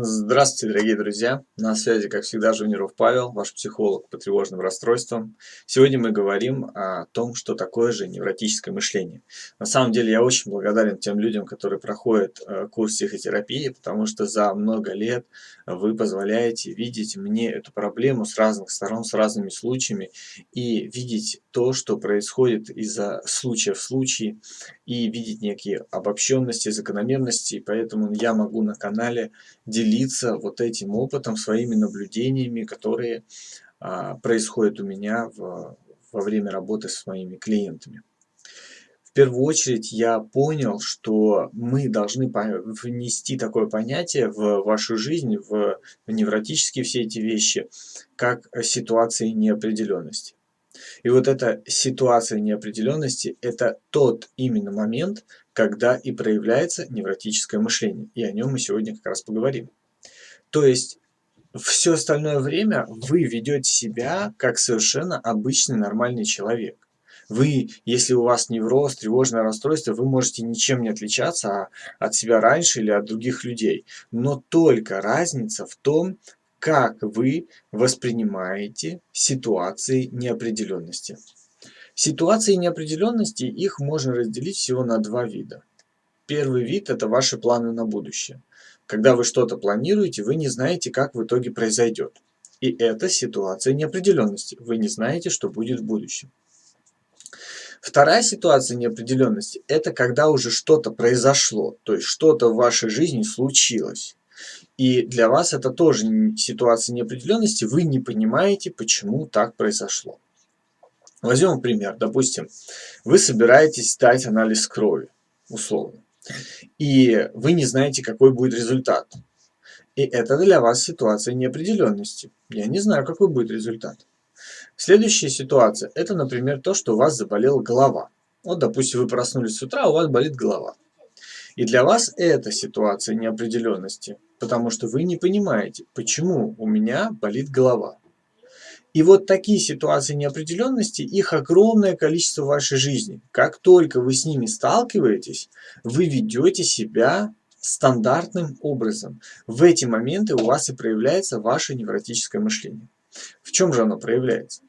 Здравствуйте, дорогие друзья! На связи, как всегда, Жуниров Павел, ваш психолог по тревожным расстройствам. Сегодня мы говорим о том, что такое же невротическое мышление. На самом деле, я очень благодарен тем людям, которые проходят э, курс психотерапии, потому что за много лет вы позволяете видеть мне эту проблему с разных сторон, с разными случаями, и видеть то, что происходит из-за случая в случае, и видеть некие обобщенности, закономерности. Поэтому я могу на канале делиться вот этим опытом, своими наблюдениями, которые а, происходят у меня в, во время работы с моими клиентами. В первую очередь я понял, что мы должны внести такое понятие в вашу жизнь, в невротические все эти вещи, как ситуации неопределенности. И вот эта ситуация неопределенности – это тот именно момент, когда и проявляется невротическое мышление. И о нем мы сегодня как раз поговорим. То есть все остальное время вы ведете себя как совершенно обычный нормальный человек. Вы, если у вас невроз, тревожное расстройство, вы можете ничем не отличаться от себя раньше или от других людей. Но только разница в том, как вы воспринимаете ситуации неопределенности. Ситуации неопределенности, их можно разделить всего на два вида. Первый вид – это ваши планы на будущее. Когда вы что-то планируете, вы не знаете, как в итоге произойдет. И это ситуация неопределенности. Вы не знаете, что будет в будущем. Вторая ситуация неопределенности – это когда уже что-то произошло, то есть что-то в вашей жизни случилось. И для вас это тоже ситуация неопределенности, вы не понимаете, почему так произошло. Возьмем пример. Допустим, вы собираетесь сдать анализ крови, условно, и вы не знаете, какой будет результат. И это для вас ситуация неопределенности. Я не знаю, какой будет результат. Следующая ситуация – это, например, то, что у вас заболела голова. Вот, допустим, вы проснулись с утра, у вас болит голова. И для вас это ситуация неопределенности, потому что вы не понимаете, почему у меня болит голова. И вот такие ситуации неопределенности, их огромное количество в вашей жизни. Как только вы с ними сталкиваетесь, вы ведете себя стандартным образом. В эти моменты у вас и проявляется ваше невротическое мышление. В чем же оно проявляется?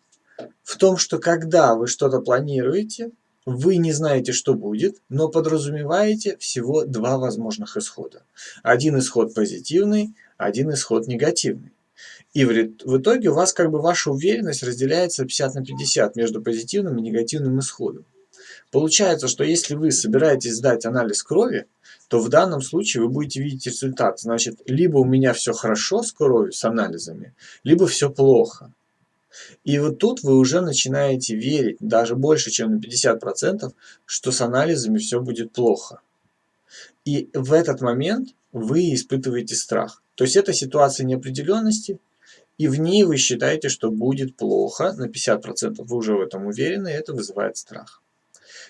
В том, что когда вы что-то планируете, вы не знаете, что будет, но подразумеваете всего два возможных исхода. Один исход позитивный, один исход негативный. И в итоге у вас как бы ваша уверенность разделяется 50 на 50 между позитивным и негативным исходом. Получается, что если вы собираетесь сдать анализ крови, то в данном случае вы будете видеть результат. Значит, либо у меня все хорошо с кровью, с анализами, либо все плохо. И вот тут вы уже начинаете верить, даже больше, чем на 50%, что с анализами все будет плохо. И в этот момент вы испытываете страх. То есть это ситуация неопределенности, и в ней вы считаете, что будет плохо на 50%. Вы уже в этом уверены, и это вызывает страх.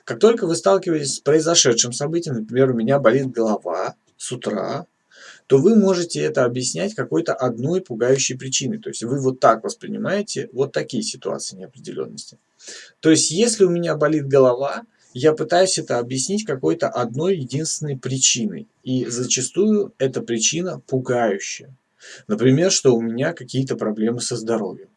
Как только вы сталкиваетесь с произошедшим событием, например, у меня болит голова с утра, то вы можете это объяснять какой-то одной пугающей причиной. То есть вы вот так воспринимаете вот такие ситуации неопределенности. То есть если у меня болит голова, я пытаюсь это объяснить какой-то одной единственной причиной. И зачастую эта причина пугающая. Например, что у меня какие-то проблемы со здоровьем.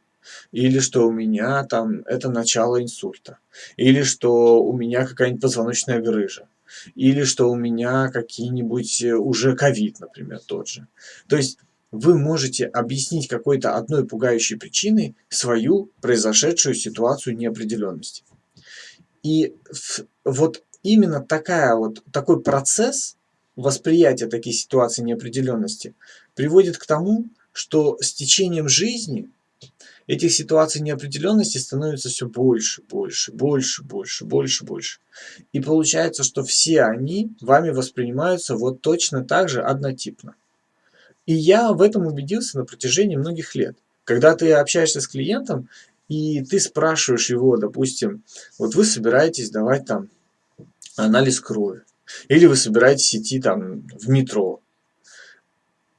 Или что у меня там это начало инсульта. Или что у меня какая-нибудь позвоночная грыжа или что у меня какие-нибудь э, уже ковид, например, тот же. То есть вы можете объяснить какой-то одной пугающей причиной свою произошедшую ситуацию неопределенности. И вот именно такая вот, такой процесс восприятия таких ситуаций неопределенности приводит к тому, что с течением жизни этих ситуаций неопределенности становится все больше, больше, больше, больше, больше, больше. И получается, что все они вами воспринимаются вот точно так же однотипно. И я в этом убедился на протяжении многих лет. Когда ты общаешься с клиентом, и ты спрашиваешь его, допустим, вот вы собираетесь давать там анализ крови, или вы собираетесь идти там в метро,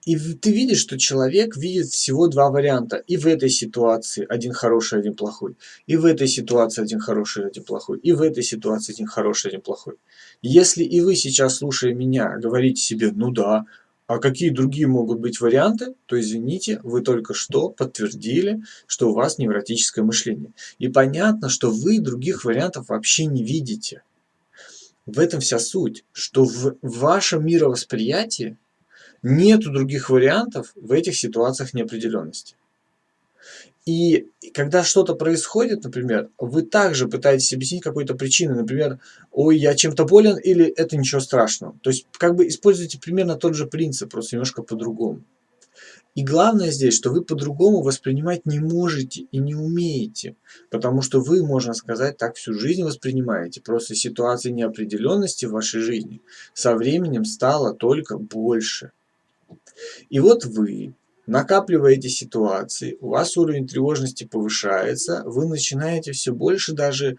и ты видишь, что человек видит всего два варианта. И в этой ситуации один хороший, один плохой. И в этой ситуации один хороший, один плохой. И в этой ситуации один хороший, один плохой. Если и вы сейчас, слушая меня, говорите себе, ну да, а какие другие могут быть варианты, то извините, вы только что подтвердили, что у вас невротическое мышление. И понятно, что вы других вариантов вообще не видите. В этом вся суть, что в вашем мировосприятии нет других вариантов в этих ситуациях неопределенности. И когда что-то происходит, например, вы также пытаетесь объяснить какой-то причиной, например, ой, я чем-то болен или это ничего страшного. То есть как бы используйте примерно тот же принцип, просто немножко по-другому. И главное здесь, что вы по-другому воспринимать не можете и не умеете, потому что вы, можно сказать, так всю жизнь воспринимаете. Просто ситуации неопределенности в вашей жизни со временем стало только больше. И вот вы накапливаете ситуации, у вас уровень тревожности повышается, вы начинаете все больше даже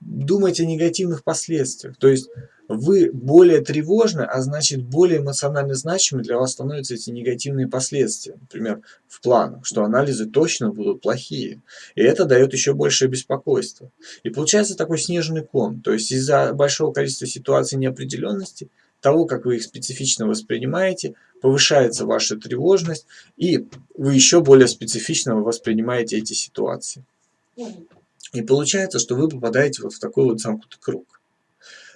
думать о негативных последствиях. То есть вы более тревожны, а значит более эмоционально значимы для вас становятся эти негативные последствия. Например, в планах, что анализы точно будут плохие. И это дает еще большее беспокойство. И получается такой снежный ком. То есть из-за большого количества ситуаций неопределенности, того, как вы их специфично воспринимаете, повышается ваша тревожность, и вы еще более специфично воспринимаете эти ситуации. И получается, что вы попадаете вот в такой вот замкнутый круг.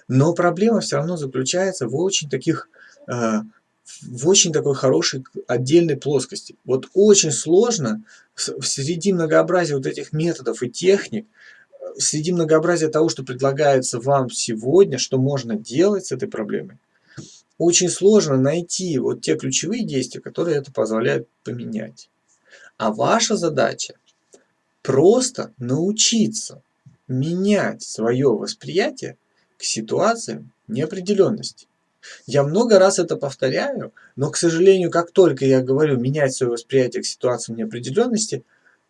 Но проблема все равно заключается в очень таких, э, в очень такой хорошей отдельной плоскости. Вот очень сложно среди многообразия вот этих методов и техник, среди многообразия того, что предлагается вам сегодня, что можно делать с этой проблемой, очень сложно найти вот те ключевые действия, которые это позволяют поменять. А ваша задача просто научиться менять свое восприятие к ситуациям неопределенности. Я много раз это повторяю, но, к сожалению, как только я говорю менять свое восприятие к ситуациям неопределенности,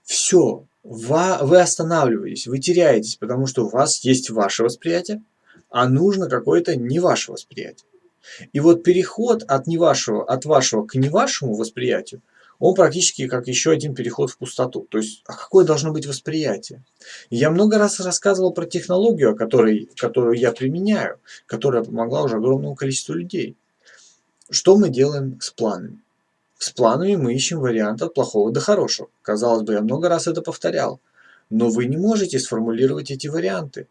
все, вы останавливаетесь, вы теряетесь, потому что у вас есть ваше восприятие, а нужно какое-то не ваше восприятие. И вот переход от, не вашего, от вашего к не вашему восприятию, он практически как еще один переход в пустоту. То есть, а какое должно быть восприятие? я много раз рассказывал про технологию, которой, которую я применяю, которая помогла уже огромному количеству людей. Что мы делаем с планами? С планами мы ищем вариант от плохого до хорошего. Казалось бы, я много раз это повторял. Но вы не можете сформулировать эти варианты.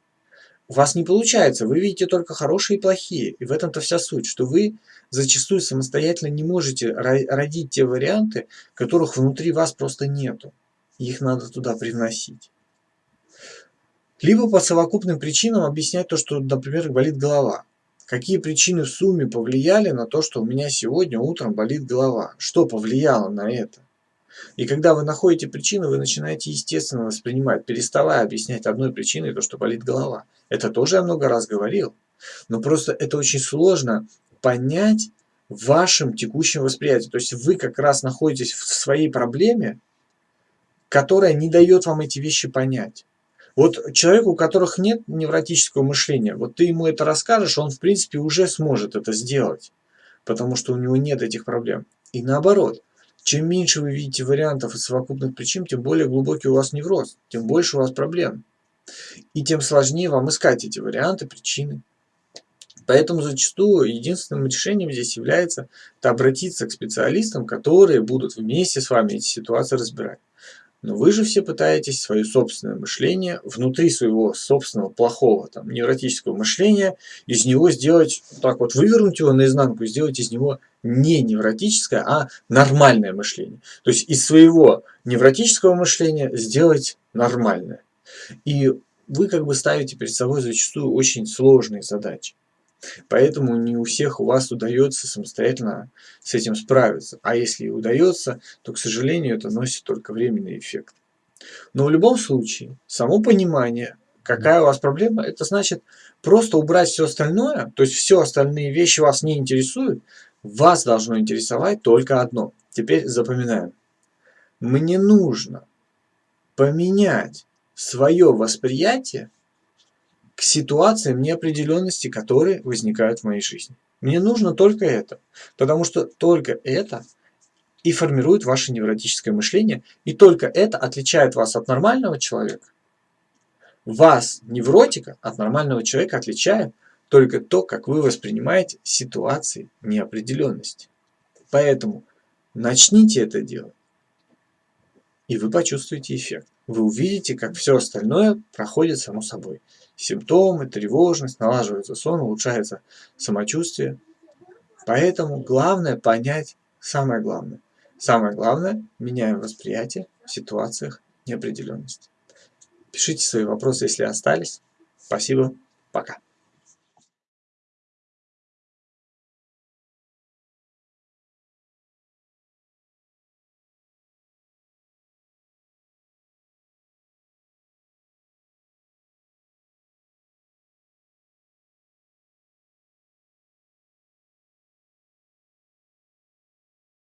У вас не получается, вы видите только хорошие и плохие. И в этом-то вся суть, что вы зачастую самостоятельно не можете родить те варианты, которых внутри вас просто нету. Их надо туда привносить. Либо по совокупным причинам объяснять то, что, например, болит голова. Какие причины в сумме повлияли на то, что у меня сегодня утром болит голова? Что повлияло на это? И когда вы находите причину, вы начинаете естественно воспринимать, переставая объяснять одной причиной то, что болит голова. Это тоже я много раз говорил. Но просто это очень сложно понять в вашем текущем восприятии. То есть вы как раз находитесь в своей проблеме, которая не дает вам эти вещи понять. Вот человеку, у которых нет невротического мышления, вот ты ему это расскажешь, он в принципе уже сможет это сделать, потому что у него нет этих проблем. И наоборот, чем меньше вы видите вариантов и совокупных причин, тем более глубокий у вас невроз, тем больше у вас проблем. И тем сложнее вам искать эти варианты, причины. Поэтому зачастую единственным решением здесь является обратиться к специалистам, которые будут вместе с вами эти ситуации разбирать. Но вы же все пытаетесь свое собственное мышление, внутри своего собственного плохого там, невротического мышления, из него сделать, так вот вывернуть его наизнанку, сделать из него не невротическое, а нормальное мышление. То есть из своего невротического мышления сделать нормальное. И вы как бы ставите перед собой зачастую очень сложные задачи. Поэтому не у всех у вас удается самостоятельно с этим справиться. А если и удается, то, к сожалению, это носит только временный эффект. Но в любом случае, само понимание, какая у вас проблема, это значит просто убрать все остальное, то есть все остальные вещи вас не интересуют, вас должно интересовать только одно. Теперь запоминаем. Мне нужно поменять свое восприятие к ситуациям неопределенности, которые возникают в моей жизни. Мне нужно только это, потому что только это и формирует ваше невротическое мышление, и только это отличает вас от нормального человека. Вас, невротика, от нормального человека отличает только то, как вы воспринимаете ситуации неопределенности. Поэтому начните это делать, и вы почувствуете эффект. Вы увидите, как все остальное проходит само собой. Симптомы, тревожность, налаживается сон, улучшается самочувствие. Поэтому главное понять самое главное. Самое главное, меняем восприятие в ситуациях неопределенности. Пишите свои вопросы, если остались. Спасибо. Пока.